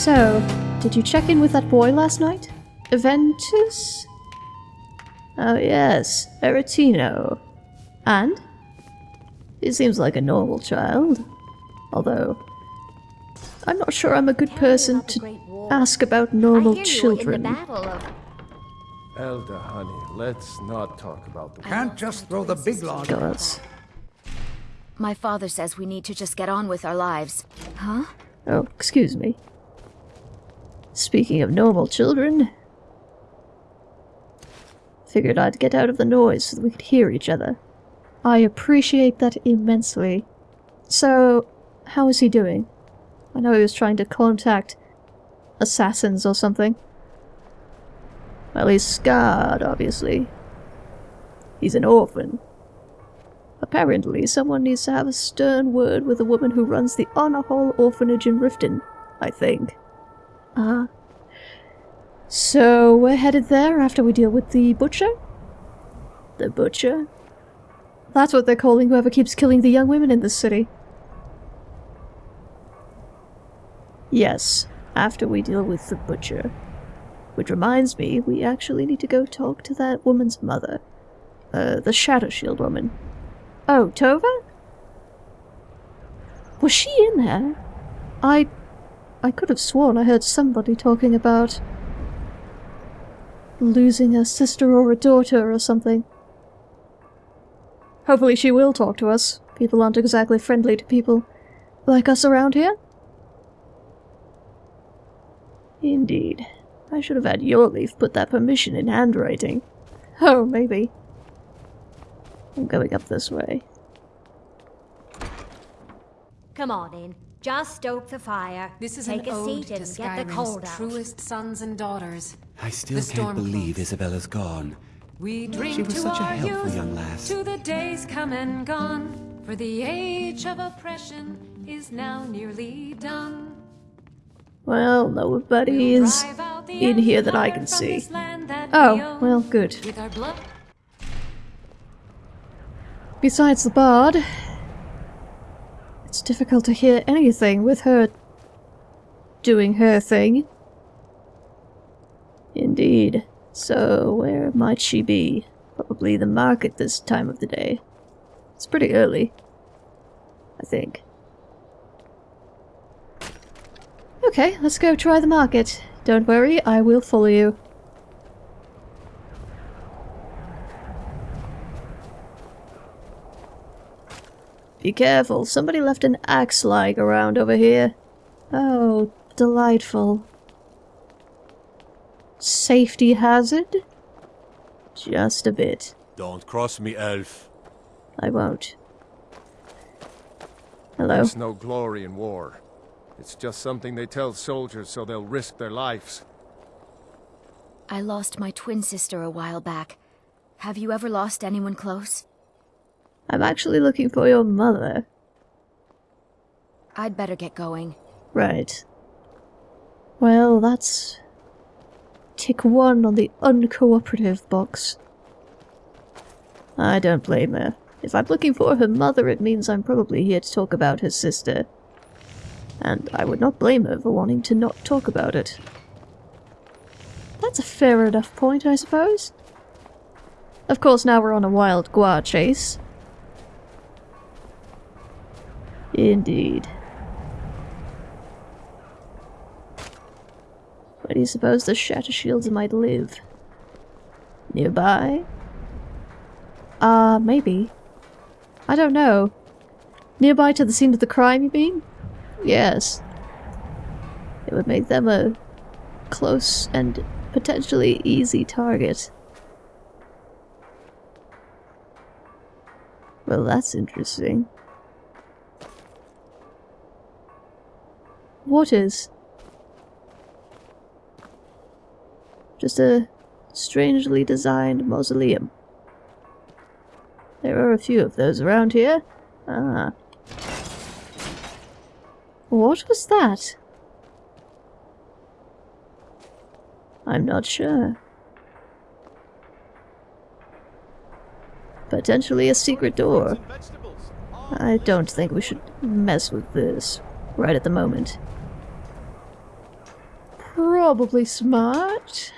So, did you check in with that boy last night? Aventus? Oh yes, Aretino. And? He seems like a normal child. Although, I'm not sure I'm a good person to ask about normal children. Elder, honey, let's not talk about the Can't just throw the big log. Gods. My father says we need to just get on with our lives. Huh? Oh, excuse me. Speaking of normal children, figured I'd get out of the noise so that we could hear each other. I appreciate that immensely. So, how is he doing? I know he was trying to contact assassins or something. Well, he's scarred, obviously. He's an orphan. Apparently, someone needs to have a stern word with the woman who runs the Honorhall Orphanage in Riften, I think. Ah. Uh, so, we're headed there after we deal with the butcher? The butcher? That's what they're calling whoever keeps killing the young women in this city. Yes, after we deal with the butcher. Which reminds me, we actually need to go talk to that woman's mother. Uh, the Shatter-Shield woman. Oh, Tova? Was she in there? I... I could have sworn I heard somebody talking about... losing a sister or a daughter or something. Hopefully she will talk to us. People aren't exactly friendly to people like us around here. Indeed. I should have had Jorleif put that permission in handwriting. Oh, maybe. I'm going up this way. Come on in. Just stoke the fire. This is Take an a ode seat to and get the cold out. truest sons and daughters. I still The can't believe close. Isabella's gone. We drink She was to such a our helpful youth, young lass. To the days come and gone. For the age of oppression is now nearly done. Well, nobody We'll is drive out the in here that I can see. this land that Oh, well, good. With our blood. Besides the bard, it's difficult to hear anything with her doing her thing. Indeed. So, where might she be? Probably the market this time of the day. It's pretty early. I think. Okay, let's go try the market. Don't worry, I will follow you. Be careful, somebody left an axe lying around over here. Oh, delightful. Safety hazard? Just a bit. Don't cross me, elf. I won't. Hello? There's no glory in war. It's just something they tell soldiers so they'll risk their lives. I lost my twin sister a while back. Have you ever lost anyone close? I'm actually looking for your mother. I'd better get going. Right. Well, that's... Tick one on the uncooperative box. I don't blame her. If I'm looking for her mother, it means I'm probably here to talk about her sister. And I would not blame her for wanting to not talk about it. That's a fair enough point, I suppose. Of course, now we're on a wild guar chase. Indeed. Where do you suppose the Shatter Shields might live? Nearby? Uh, maybe. I don't know. Nearby to the scene of the crime, you mean? Yes. It would make them a close and potentially easy target. Well, that's interesting. What is? Just a strangely designed mausoleum. There are a few of those around here. Ah, What was that? I'm not sure. Potentially a secret door. I don't think we should mess with this right at the moment. Probably smart.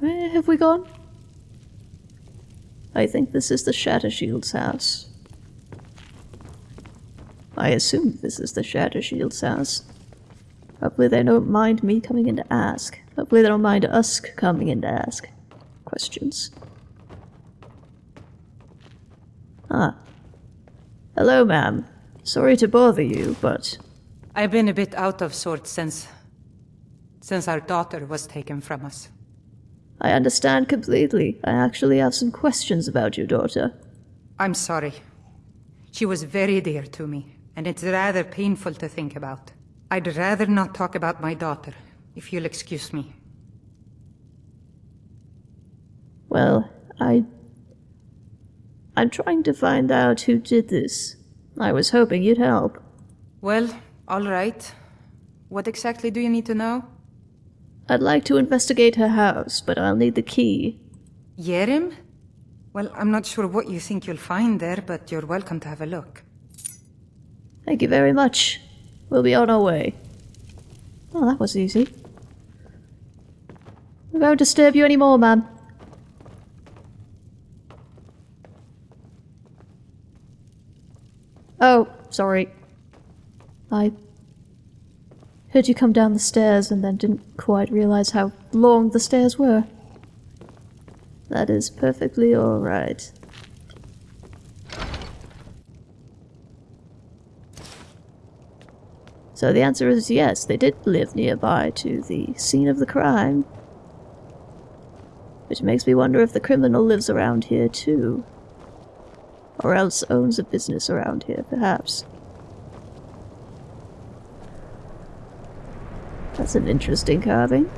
Where have we gone? I think this is the Shattershield's house. I assume this is the Shattershield's house. Hopefully they don't mind me coming in to ask. Hopefully they don't mind us coming in to ask questions. Ah. Hello, ma'am. Sorry to bother you, but I've been a bit out of sorts since. since our daughter was taken from us. I understand completely. I actually have some questions about your daughter. I'm sorry. She was very dear to me, and it's rather painful to think about. I'd rather not talk about my daughter, if you'll excuse me. Well, I. I'm trying to find out who did this. I was hoping you'd help. Well, all right. What exactly do you need to know? I'd like to investigate her house, but I'll need the key. Yerim? Well, I'm not sure what you think you'll find there, but you're welcome to have a look. Thank you very much. We'll be on our way. Oh, that was easy. I won't disturb you anymore, ma'am. Oh, sorry. I heard you come down the stairs and then didn't quite realize how long the stairs were. That is perfectly alright. So the answer is yes, they did live nearby to the scene of the crime. Which makes me wonder if the criminal lives around here too. Or else owns a business around here, perhaps. That's an interesting carving.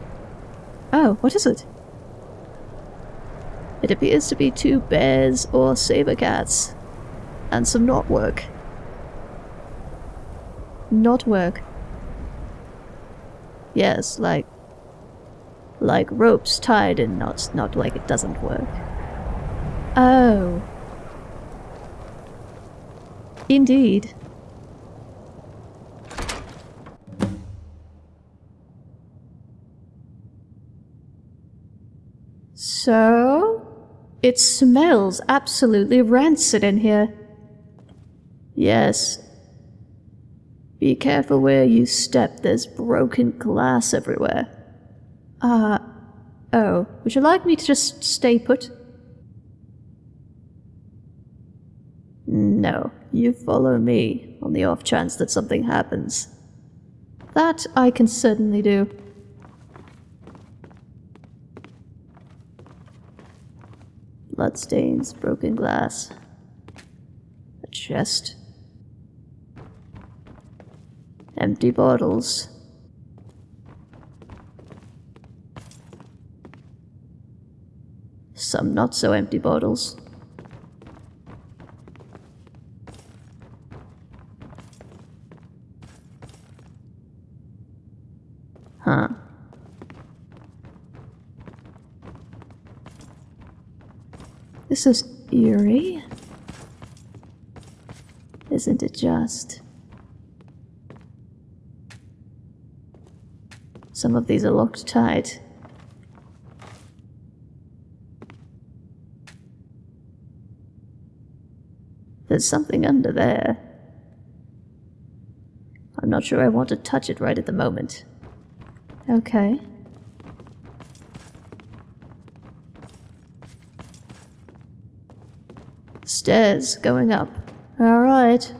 Oh, what is it? It appears to be two bears or saber cats. And some knotwork. Knotwork. Yes, like like ropes tied in knots, not like it doesn't work. Oh. Indeed. So, it smells absolutely rancid in here. Yes. Be careful where you step, there's broken glass everywhere. Uh, oh, would you like me to just stay put? No, you follow me on the off chance that something happens. That I can certainly do. Bloodstains, broken glass. A chest. Empty bottles. Some not so empty bottles. Huh. This is eerie. Isn't it just? Some of these are locked tight. There's something under there. I'm not sure I want to touch it right at the moment. Okay. Stairs going up. Alright.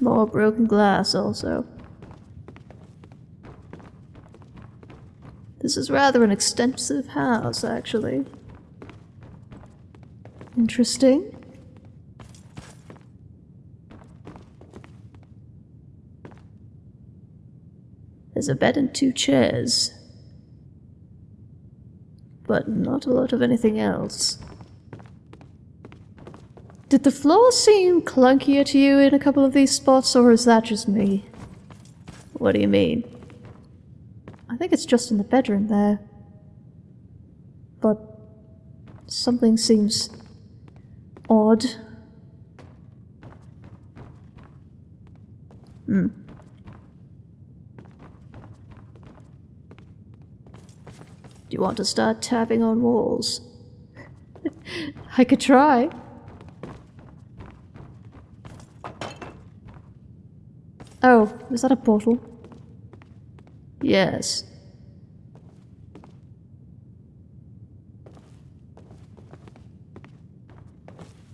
More broken glass also. This is rather an extensive house, actually. Interesting. There's a bed and two chairs. But not a lot of anything else. Did the floor seem clunkier to you in a couple of these spots, or is that just me? What do you mean? I think it's just in the bedroom there. But something seems odd. Do you want to start tapping on walls? I could try. Oh, is that a portal? Yes.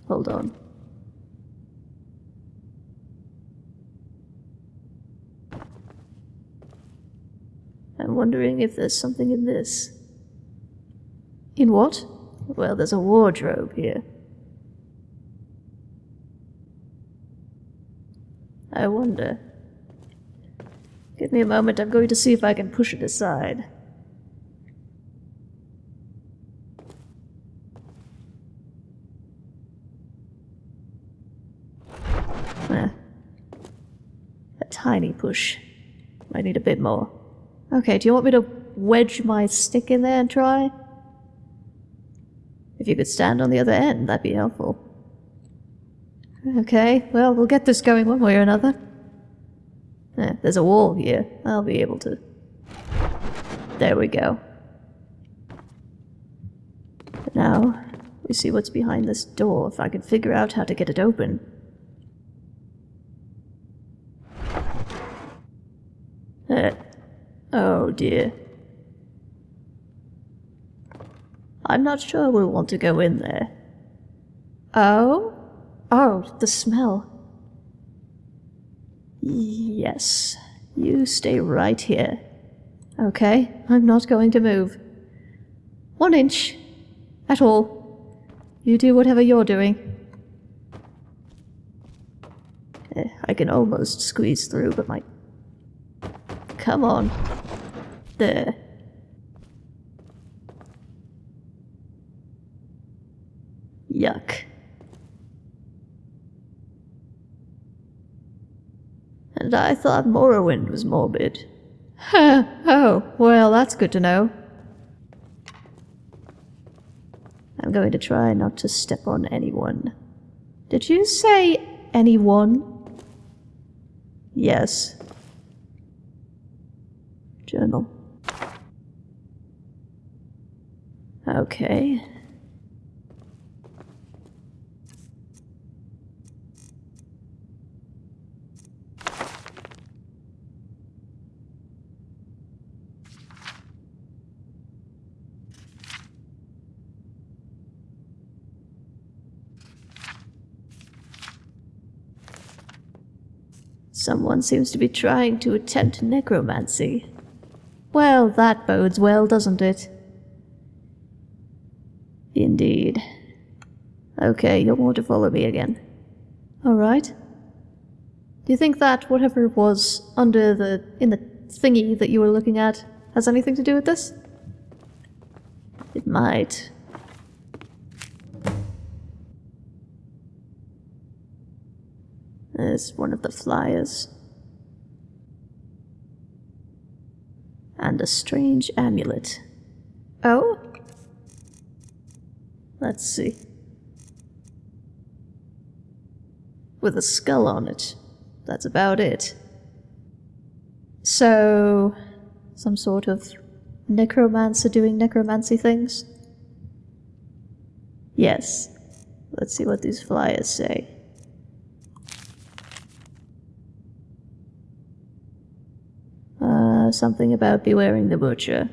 Hold on. I'm wondering if there's something in this. In what? Well, there's a wardrobe here. I wonder. Give me a moment, I'm going to see if I can push it aside. Eh. A tiny push. Might need a bit more. Okay, do you want me to wedge my stick in there and try? If you could stand on the other end, that'd be helpful. Okay, well, we'll get this going one way or another. Eh, there's a wall here. I'll be able to. There we go. Now, we see what's behind this door, if I can figure out how to get it open. Eh. Oh dear. I'm not sure we'll want to go in there. Oh? Oh, the smell. Yes. You stay right here. Okay, I'm not going to move. One inch. At all. You do whatever you're doing. Eh, I can almost squeeze through, but my... Come on. There. Yuck. And I thought Morrowind was morbid. oh, well, that's good to know. I'm going to try not to step on anyone. Did you say anyone? Yes. Journal. Okay. Someone seems to be trying to attempt necromancy. Well, that bodes well, doesn't it? Indeed. Okay, you'll want to follow me again. Alright. Do you think that whatever was under the. in the thingy that you were looking at has anything to do with this? It might. There's one of the flyers. And a strange amulet. Oh? Let's see. With a skull on it. That's about it. So. some sort of necromancer doing necromancy things? Yes. Let's see what these flyers say. Uh, something about bewaring the butcher.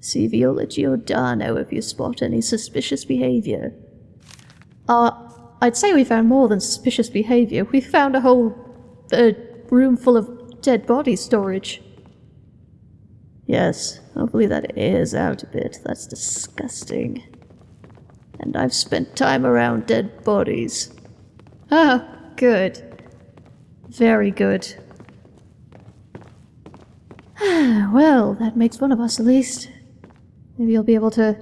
See Viola Giordano if you spot any suspicious behavior. Uh, I'd say we found more than suspicious behavior. We found a whole uh, room full of dead body storage. Yes, hopefully that airs out a bit. That's disgusting. And I've spent time around dead bodies. Ah, good. Very good. well, that makes one of us at least. Maybe you'll be able to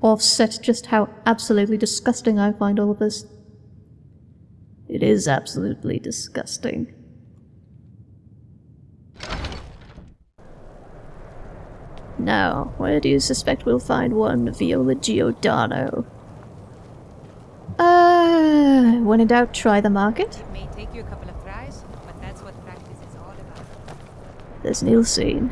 offset just how absolutely disgusting I find all of this. It is absolutely disgusting. Now, where do you suspect we'll find one Viola Giordano? Uh, when in doubt, try the market. It may take you a couple of tries, but that's what practice is all about. There's scene.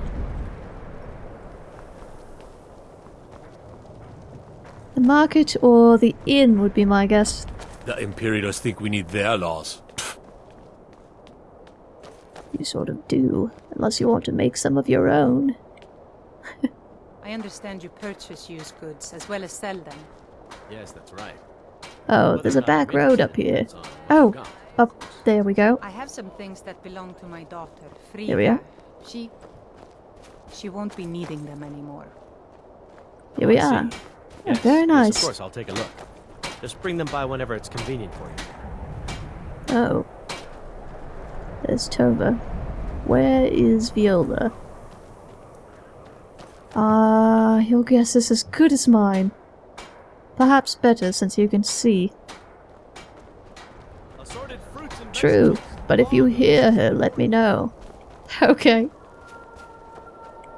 The market or the inn would be my guess. The Imperials think we need their laws. You sort of do, unless you want to make some of your own. I understand you purchase used goods as well as sell them. Yes, that's right. Oh, there's a back road up here. Oh, up there we go. I have some things that belong to my daughter, Friga. Here we are. She... She won't be needing them anymore. Here we are. Yes, very yes, nice. of course, I'll take a look. Just bring them by whenever it's convenient for you. Oh. There's Tova. Where is Viola? Ah, your guess is as good as mine. Perhaps better since you can see. Assorted fruits and True, but if you hear her, let me know. Okay.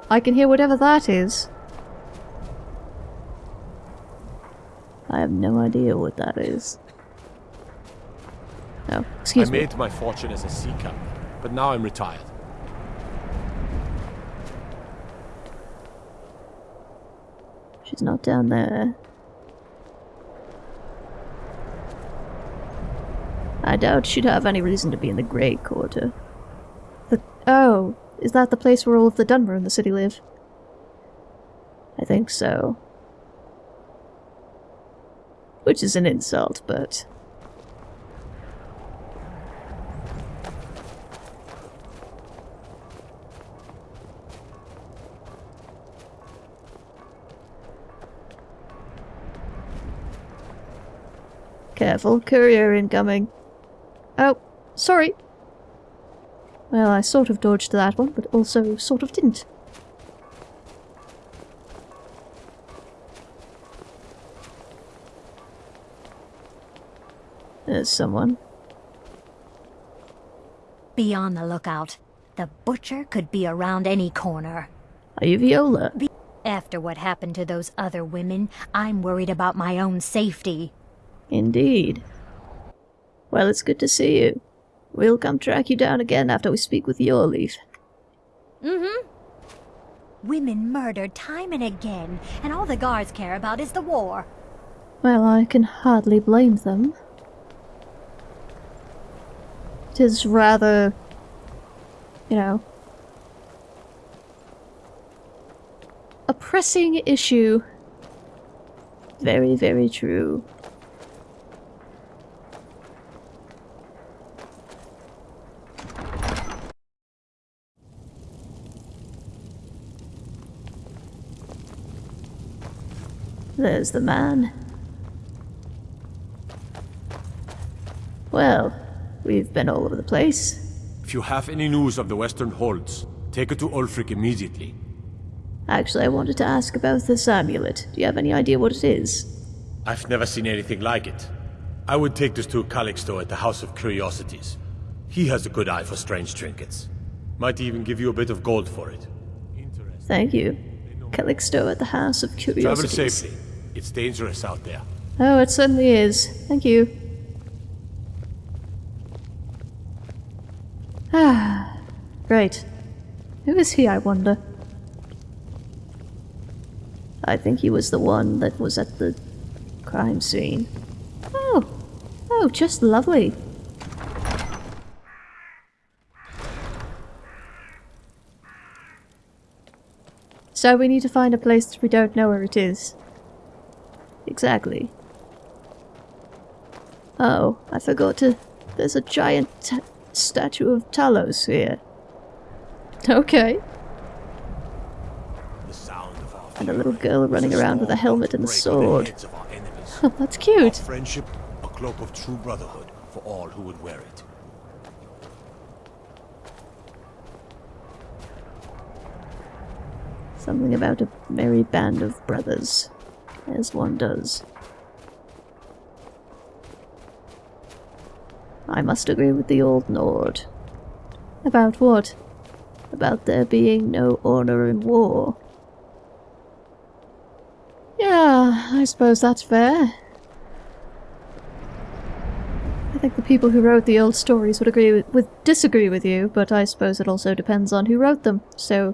I can hear whatever that is. I have no idea what that is. Oh, excuse I me. I made my fortune as a sea captain, but now I'm retired. She's not down there. I doubt she'd have any reason to be in the Grey Quarter. The oh, is that the place where all of the Dunmer in the city live? I think so. Which is an insult, but Careful, courier incoming. Oh, sorry. Well, I sort of dodged that one, but also sort of didn't. There's someone. Be on the lookout. The butcher could be around any corner. Are you Viola? After what happened to those other women, I'm worried about my own safety. Indeed. Well, it's good to see you. We'll come track you down again after we speak with Jorleif. Mm-hmm. Women murdered time and again, and all the guards care about is the war. Well, I can hardly blame them. It is rather, you know, a pressing issue. Very, very true. There's the man. Well, we've been all over the place. If you have any news of the Western Holds, take it to Ulfric immediately. Actually, I wanted to ask about this amulet. Do you have any idea what it is? I've never seen anything like it. I would take this to Calixto at the House of Curiosities. He has a good eye for strange trinkets. Might even give you a bit of gold for it. Thank you. Calixto at the House of Curiosities. Travel safely. It's dangerous out there. Oh, it certainly is. Thank you. Ah, great. Who is he, I wonder? I think he was the one that was at the crime scene. Oh, oh, just lovely. So we need to find a place we don't know where it is. Exactly. Oh, I forgot to... There's a giant ta- statue of Talos here. Okay. The sound of our And a little girl running around with a helmet and a sword. heads of our enemies. Oh, that's Our cute. friendship, a cloak of true brotherhood for all who would wear it. Something about a merry band of brothers. As one does. I must agree with the old Nord. About what? About there being no honor in war. Yeah, I suppose that's fair. I think the people who wrote the old stories would agree with, with disagree with you, but I suppose it also depends on who wrote them. So,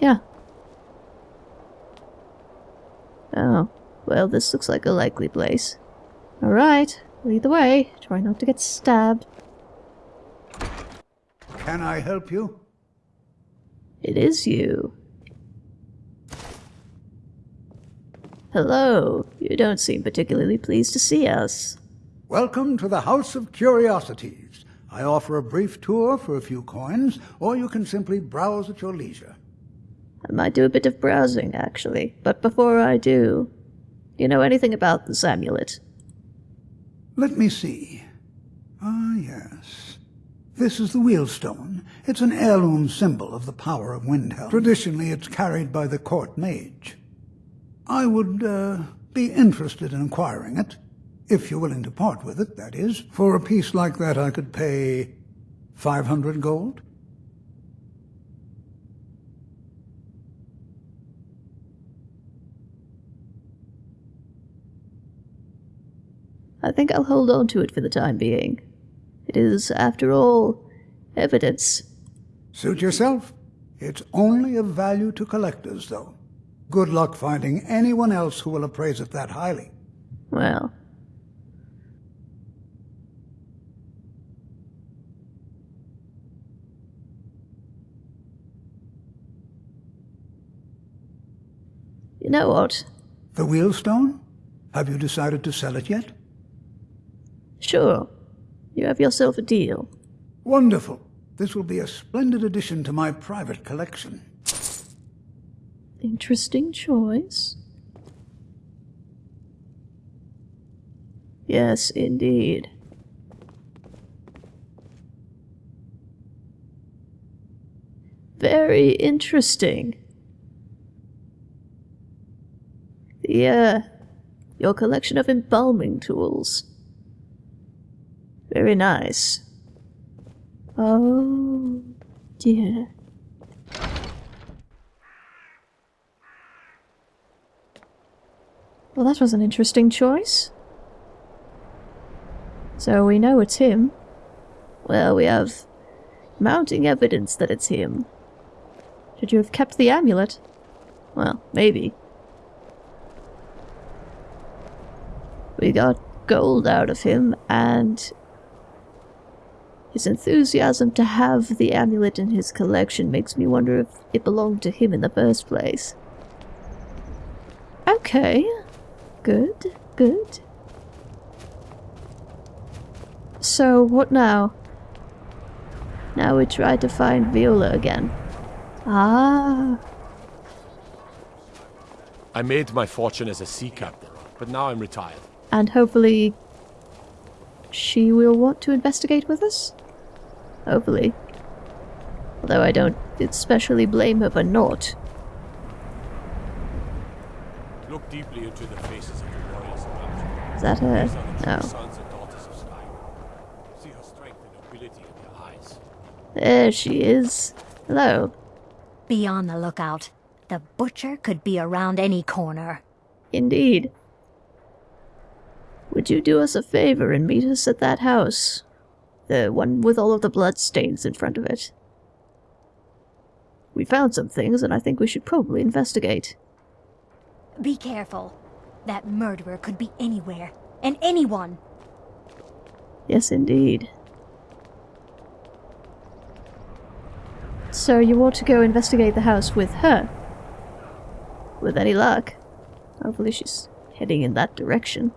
yeah. Oh, well, this looks like a likely place. All right. Lead the way. Try not to get stabbed. Can I help you? It is you. Hello. You don't seem particularly pleased to see us. Welcome to the House of Curiosities. I offer a brief tour for a few coins, or you can simply browse at your leisure. I might do a bit of browsing, actually. But before I do, you know anything about this amulet? Let me see. Ah, yes. This is the wheelstone. It's an heirloom symbol of the power of Windhelm. Traditionally, it's carried by the court mage. I would uh, be interested in acquiring it, if you're willing to part with it, that is. For a piece like that, I could pay 500 gold. I think I'll hold on to it for the time being. It is, after all, evidence. Suit yourself. It's only of value to collectors, though. Good luck finding anyone else who will appraise it that highly. Well, You know what? The wheelstone? Have you decided to sell it yet? Sure. You have yourself a deal. Wonderful. This will be a splendid addition to my private collection. Interesting choice. Yes, indeed. Very interesting. The, uh, your collection of embalming tools. Very nice. Oh, dear. Well, that was an interesting choice. So we know it's him. Well, we have mounting evidence that it's him. Should you have kept the amulet? Well, maybe. We got gold out of him, and his enthusiasm to have the amulet in his collection makes me wonder if it belonged to him in the first place. Okay. Good, good. So, what now? Now we try to find Viola again. Ah. I made my fortune as a sea captain, but now I'm retired. And hopefully she will want to investigate with us? Hopefully. Although I don't especially blame her for not. Look deeply into the faces of the warriors around. Is that her? These are the true No. sons and daughters of Sky. See her strength and nobility in their eyes. There she is. Hello. Be on the lookout. The butcher could be around any corner. Indeed. Would you do us a favor and meet us at that house? The one with all of the blood stains in front of it. We found some things, and I think we should probably investigate. Be careful. That murderer could be anywhere. And anyone. Yes, indeed. So you want to go investigate the house with her? With any luck. Hopefully she's heading in that direction.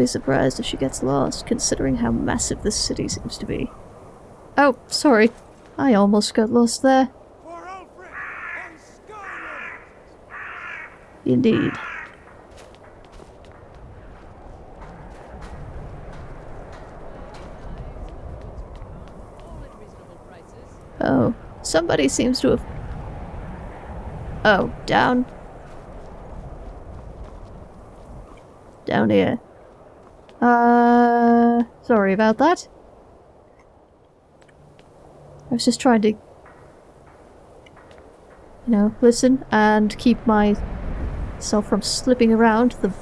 be surprised if she gets lost, considering how massive this city seems to be. Oh, sorry. I almost got lost there. Indeed. Oh, somebody seems to have... Oh, down? Down here. Uh, sorry about that. I was just trying to, you know, listen and keep myself from slipping around. The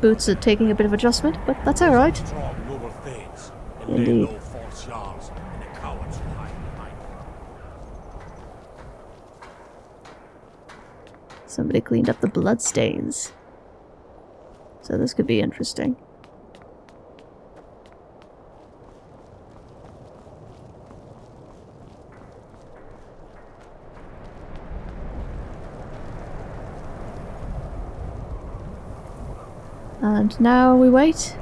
boots are taking a bit of adjustment, but that's alright. Indeed. Somebody cleaned up the bloodstains. So this could be interesting. And now we wait.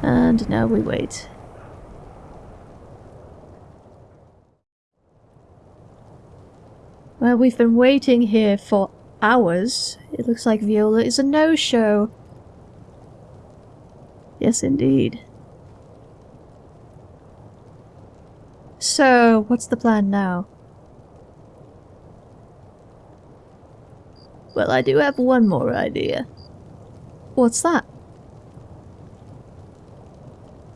And now we wait. Well, we've been waiting here for hours. It looks like Viola is a no-show. Yes, indeed. So, what's the plan now? Well, I do have one more idea. What's that?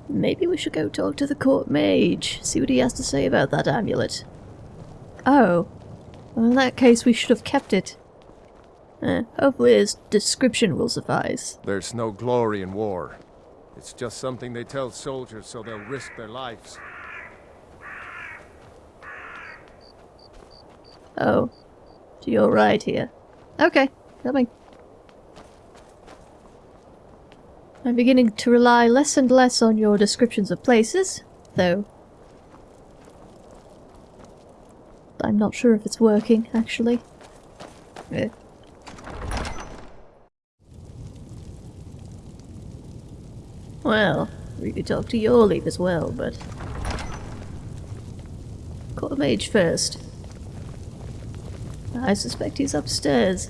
Maybe we should go talk to the court mage, see what he has to say about that amulet. Oh. Well, in that case, we should have kept it. Eh, hopefully his description will suffice. There's no glory in war. It's just something they tell soldiers so they'll risk their lives. Oh. So you're right here. Okay, coming. I'm beginning to rely less and less on your descriptions of places, though. I'm not sure if it's working, actually. Eh. Well, we could talk to your Jorleif as well, but... Call Mage first. I suspect he's upstairs.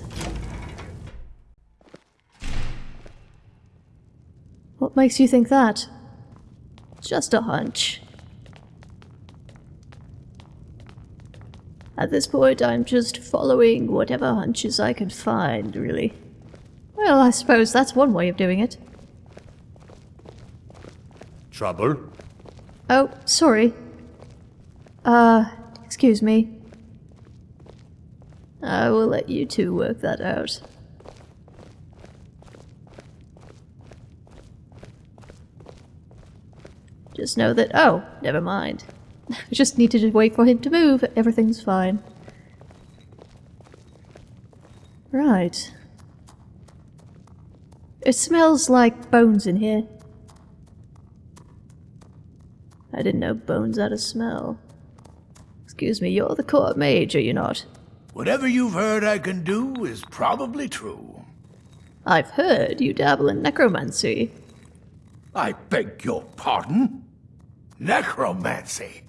What makes you think that? Just a hunch. At this point, I'm just following whatever hunches I can find, really. Well, I suppose that's one way of doing it. Trouble? Oh, sorry. Uh, excuse me. I will let you two work that out. Just know that- oh, never mind. I just need to wait for him to move, everything's fine. Right. It smells like bones in here. I didn't know bones had a smell. Excuse me, you're the court mage, are you not? Whatever you've heard I can do is probably true. I've heard you dabble in necromancy. I beg your pardon? Necromancy?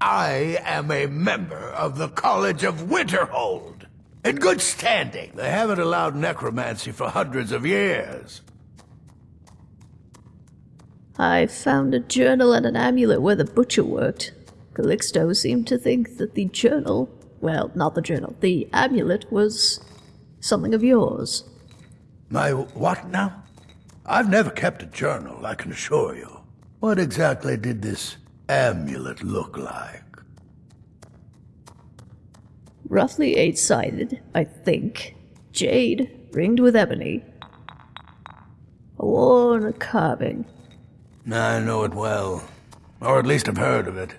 I am a member of the College of Winterhold. In good standing. They haven't allowed necromancy for hundreds of years. I found a journal and an amulet where the butcher worked. Calixto seemed to think that the journal, well, not the journal, the amulet was something of yours. My what now? I've never kept a journal, I can assure you. What exactly did this amulet look like? Roughly eight-sided, I think. Jade, ringed with ebony. A worn carving. I know it well. Or at least I've heard of it.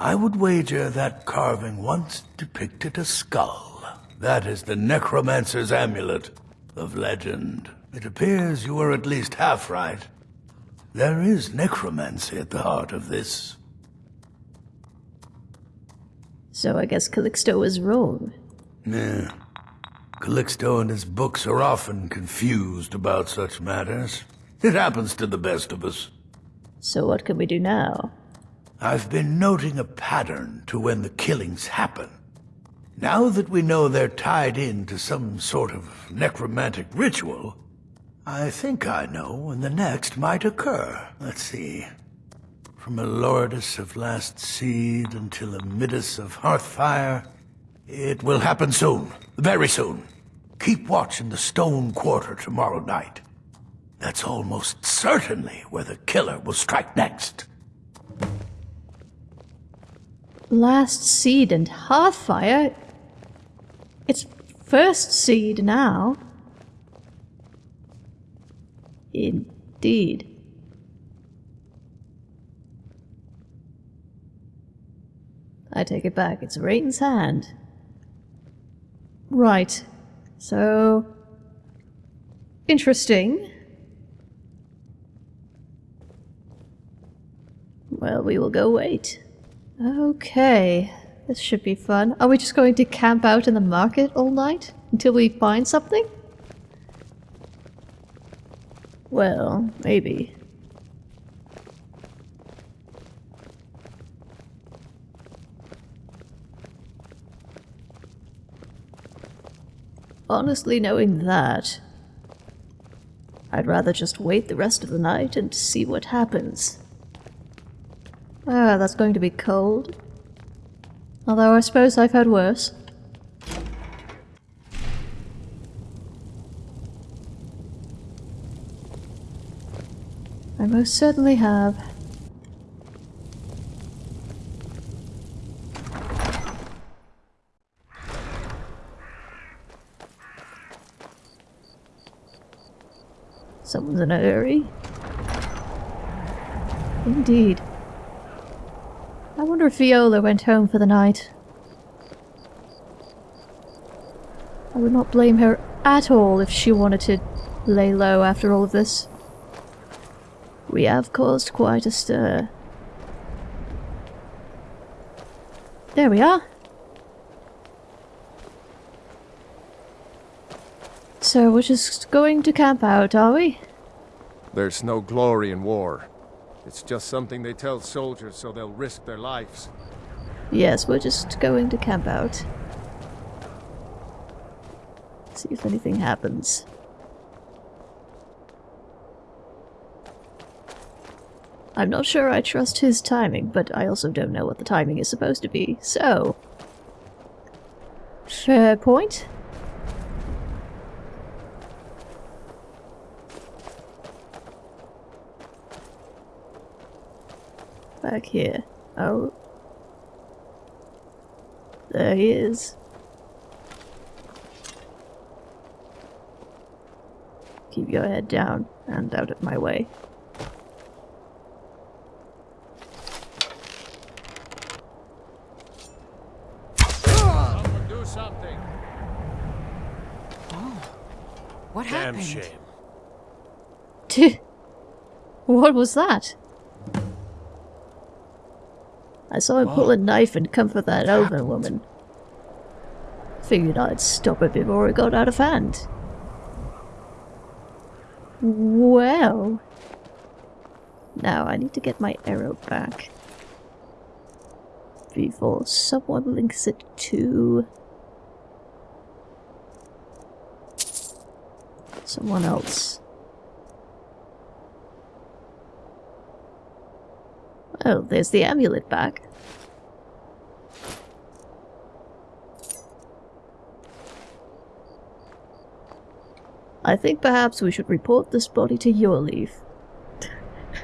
I would wager that carving once depicted a skull. That is the Necromancer's Amulet of legend. It appears you were at least half right. There is necromancy at the heart of this. So I guess Calixto was wrong. Yeah. Calixto and his books are often confused about such matters. It happens to the best of us. So what can we do now? I've been noting a pattern to when the killings happen. Now that we know they're tied in to some sort of necromantic ritual, I think I know when the next might occur. Let's see. From Elordis of Last Seed until Amidus of Hearthfire, it will happen soon. Very soon. Keep watch in the Stone Quarter tomorrow night. That's almost certainly where the killer will strike next. Last seed and Hearthfire? It's first seed now. Indeed. I take it back, it's Rain's Hand. Right. So... Interesting. Well, we will go wait. Okay, this should be fun. Are we just going to camp out in the market all night? Until we find something? Well, maybe. Honestly, knowing that, I'd rather just wait the rest of the night and see what happens. Ah, that's going to be cold. Although I suppose I've had worse. I most certainly have. Someone's in a hurry. Indeed. If Viola went home for the night. I would not blame her at all if she wanted to lay low after all of this. We have caused quite a stir. There we are. So we're just going to camp out, are we? There's no glory in war. It's just something they tell soldiers so they'll risk their lives. Yes, we're just going to camp out. See if anything happens. I'm not sure I trust his timing, but I also don't know what the timing is supposed to be, so... Fair point. Back here. Oh. There he is. Keep your head down and out of my way. Someone do something! Oh. What Damn happened? shame. what was that? I saw him pull a knife and comfort that elven woman. Figured I'd stop it before it got out of hand. Well... Now I need to get my arrow back. Before someone links it to... Someone else. Oh, there's the amulet back. I think perhaps we should report this body to Jorleif.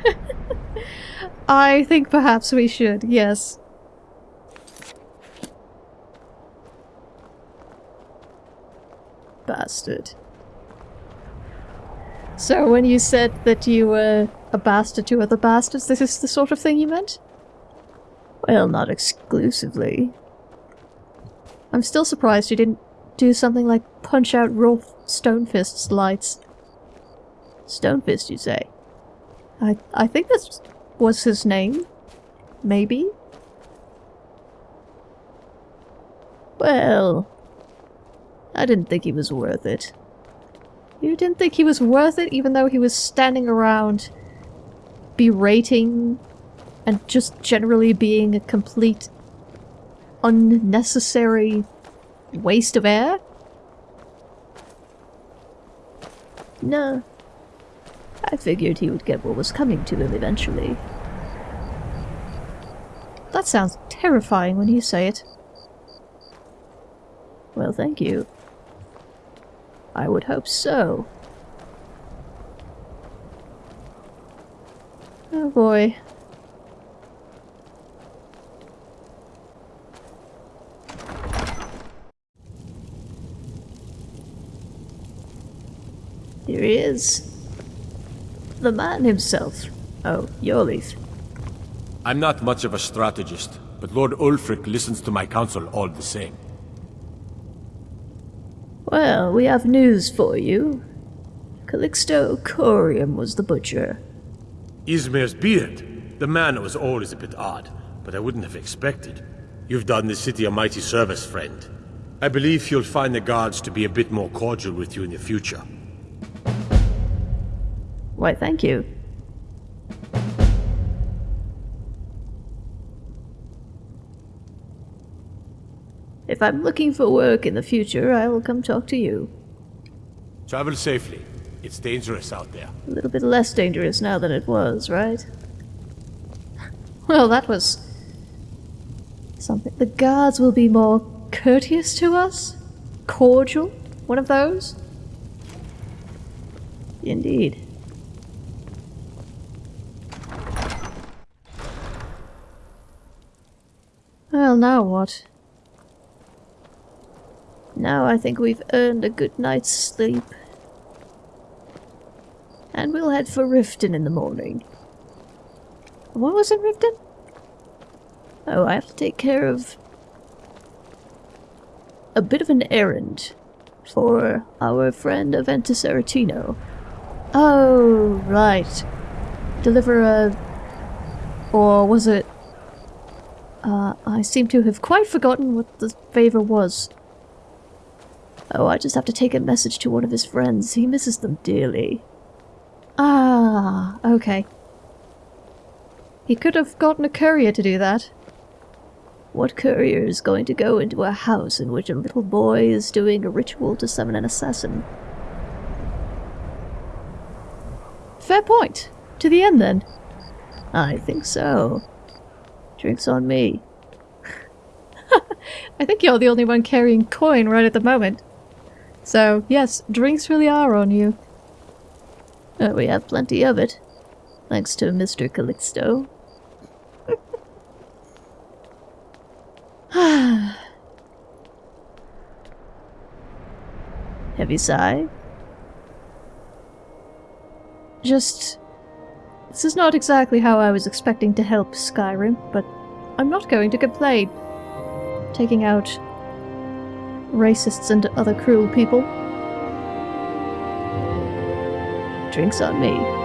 I think perhaps we should, yes. Bastard. So when you said that you were a bastard to other bastards, this is the sort of thing you meant? Well, not exclusively. I'm still surprised you didn't do something like punch out Rolf Stonefist's lights. Stonefist, you say? I I think this was his name. Maybe? Well, I didn't think he was worth it. You didn't think he was worth it even though he was standing around berating and just generally being a complete unnecessary waste of air? No. I figured he would get what was coming to him eventually. That sounds terrifying when you say it. Well, thank you. I would hope so. Oh boy. He is. The man himself. Oh, Jorleif. I'm not much of a strategist, but Lord Ulfric listens to my counsel all the same. Well, we have news for you. Calixto Corrium was the butcher. Ysmir's beard. The man was always a bit odd, but I wouldn't have expected. You've done the city a mighty service, friend. I believe you'll find the guards to be a bit more cordial with you in the future. Why, thank you. If I'm looking for work in the future, I will come talk to you. Travel safely. It's dangerous out there. A little bit less dangerous now than it was, right? Well, that was something. The guards will be more courteous to us? Cordial? One of those? Indeed. Well, now what? Now I think we've earned a good night's sleep. And we'll head for Riften in the morning. What was it, Riften? Oh, I have to take care of a bit of an errand for our friend Aventus Aretino. Oh, right. Deliver a... Or was it... Uh, I seem to have quite forgotten what the favor was. Oh, I just have to take a message to one of his friends. He misses them dearly. Ah, okay. He could have gotten a courier to do that. What courier is going to go into a house in which a little boy is doing a ritual to summon an assassin? Fair point. To the end, then. I think so. Drinks on me. I think you're the only one carrying coin right at the moment. So, yes, drinks really are on you. Uh, we have plenty of it. Thanks to Mr. Calixto. Heavy sigh? Just... This is not exactly how I was expecting to help Skyrim, but I'm not going to complain. Taking out racists and other cruel people. Drinks on me.